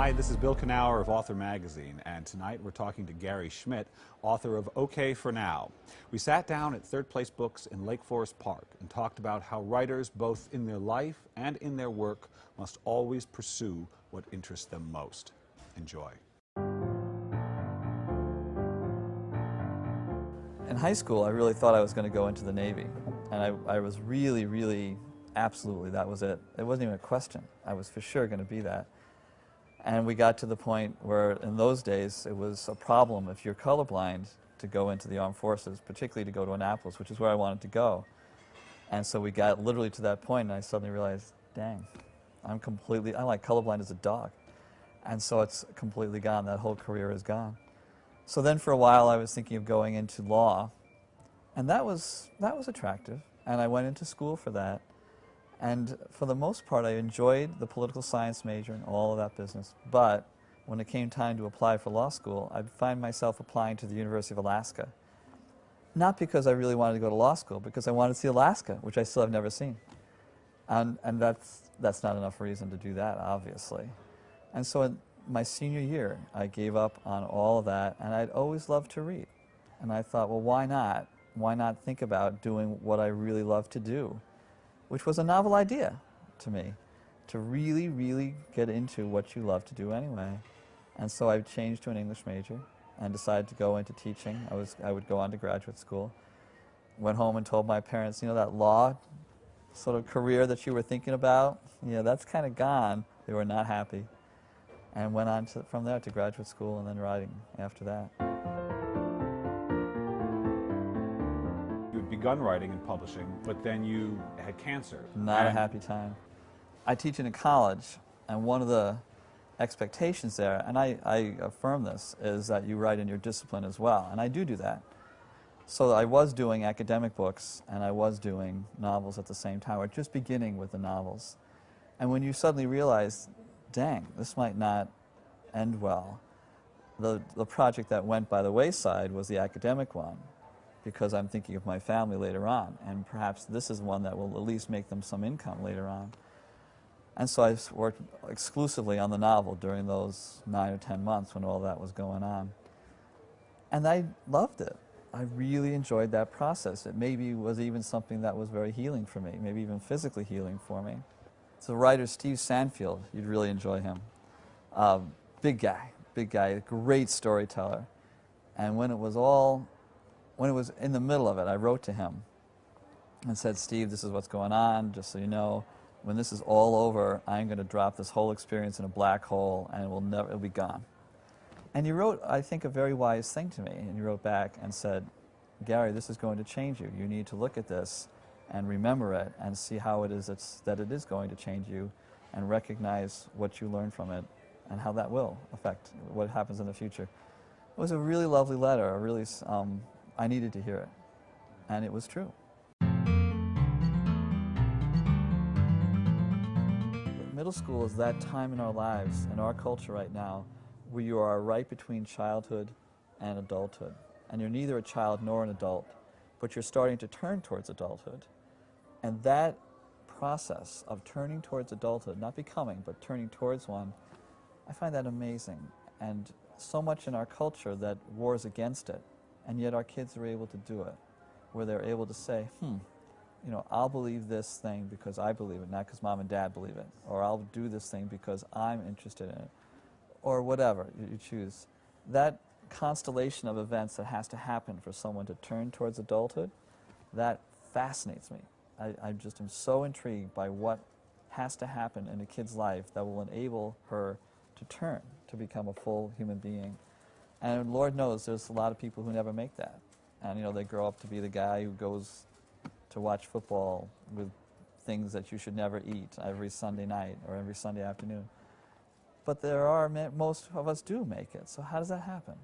Hi, this is Bill Kenower of Author Magazine, and tonight we're talking to Gary Schmidt, author of OK for Now. We sat down at Third Place Books in Lake Forest Park and talked about how writers, both in their life and in their work, must always pursue what interests them most. Enjoy. In high school, I really thought I was going to go into the Navy, and I, I was really, really, absolutely, that was it. It wasn't even a question. I was for sure going to be that. And we got to the point where, in those days, it was a problem if you're colorblind to go into the armed forces, particularly to go to Annapolis, which is where I wanted to go. And so we got literally to that point, and I suddenly realized, dang, I'm completely, I'm like colorblind as a dog. And so it's completely gone. That whole career is gone. So then for a while, I was thinking of going into law, and that was, that was attractive. And I went into school for that. And for the most part, I enjoyed the political science major and all of that business. But when it came time to apply for law school, I'd find myself applying to the University of Alaska. Not because I really wanted to go to law school, because I wanted to see Alaska, which I still have never seen. And, and that's, that's not enough reason to do that, obviously. And so in my senior year, I gave up on all of that, and I'd always loved to read. And I thought, well, why not? Why not think about doing what I really love to do? Which was a novel idea to me, to really, really get into what you love to do anyway. And so I changed to an English major and decided to go into teaching. I, was, I would go on to graduate school. Went home and told my parents, you know, that law sort of career that you were thinking about, yeah, that's kind of gone. They were not happy. And went on to, from there to graduate school and then writing after that. Begun writing and publishing, but then you had cancer. Not a happy time. I teach in a college, and one of the expectations there, and I, I affirm this, is that you write in your discipline as well, and I do do that. So I was doing academic books, and I was doing novels at the same time, or just beginning with the novels. And when you suddenly realize, dang, this might not end well, the, the project that went by the wayside was the academic one because I'm thinking of my family later on, and perhaps this is one that will at least make them some income later on. And so I worked exclusively on the novel during those nine or ten months when all that was going on. And I loved it. I really enjoyed that process. It maybe was even something that was very healing for me, maybe even physically healing for me. So writer Steve Sanfield, you'd really enjoy him. Uh, big guy, big guy, great storyteller. And when it was all when it was in the middle of it, I wrote to him and said, Steve, this is what's going on, just so you know. When this is all over, I'm going to drop this whole experience in a black hole and it will never, it'll be gone. And he wrote, I think, a very wise thing to me. And he wrote back and said, Gary, this is going to change you. You need to look at this and remember it and see how it is that it is going to change you and recognize what you learn from it and how that will affect what happens in the future. It was a really lovely letter, a really um, I needed to hear it. And it was true. Middle school is that time in our lives, in our culture right now, where you are right between childhood and adulthood. And you're neither a child nor an adult, but you're starting to turn towards adulthood. And that process of turning towards adulthood, not becoming, but turning towards one, I find that amazing. And so much in our culture that wars against it. And yet our kids are able to do it, where they're able to say, hmm, you know, I'll believe this thing because I believe it, not because mom and dad believe it. Or I'll do this thing because I'm interested in it. Or whatever you choose. That constellation of events that has to happen for someone to turn towards adulthood, that fascinates me. I, I just am so intrigued by what has to happen in a kid's life that will enable her to turn, to become a full human being. And Lord knows there's a lot of people who never make that. And, you know, they grow up to be the guy who goes to watch football with things that you should never eat every Sunday night or every Sunday afternoon. But there are, most of us do make it. So how does that happen?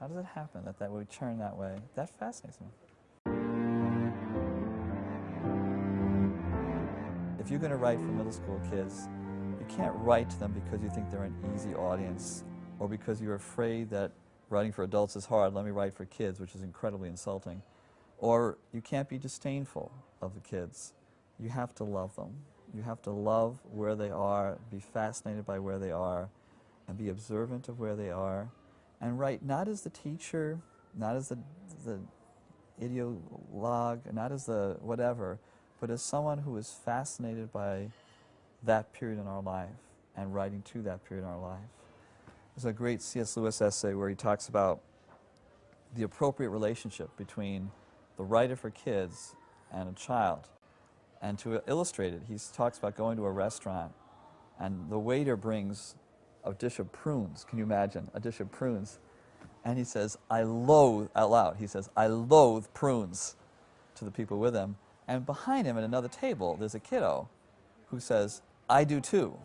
How does it happen that, that we turn that way? That fascinates me. If you're going to write for middle school kids, you can't write to them because you think they're an easy audience or because you're afraid that writing for adults is hard, let me write for kids, which is incredibly insulting. Or you can't be disdainful of the kids. You have to love them. You have to love where they are, be fascinated by where they are, and be observant of where they are and write not as the teacher, not as the, the ideologue, not as the whatever, but as someone who is fascinated by that period in our life and writing to that period in our life. There's a great C.S. Lewis essay where he talks about the appropriate relationship between the writer for kids and a child. And to illustrate it, he talks about going to a restaurant and the waiter brings a dish of prunes. Can you imagine? A dish of prunes. And he says, I loathe, out loud, he says, I loathe prunes to the people with him. And behind him at another table, there's a kiddo who says, I do too.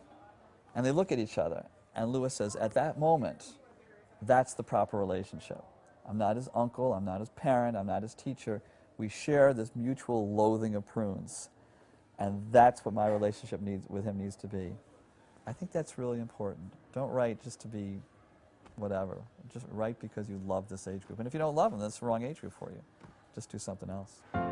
And they look at each other. And Lewis says, at that moment, that's the proper relationship. I'm not his uncle, I'm not his parent, I'm not his teacher. We share this mutual loathing of prunes. And that's what my relationship needs, with him needs to be. I think that's really important. Don't write just to be whatever. Just write because you love this age group. And if you don't love them, that's the wrong age group for you. Just do something else.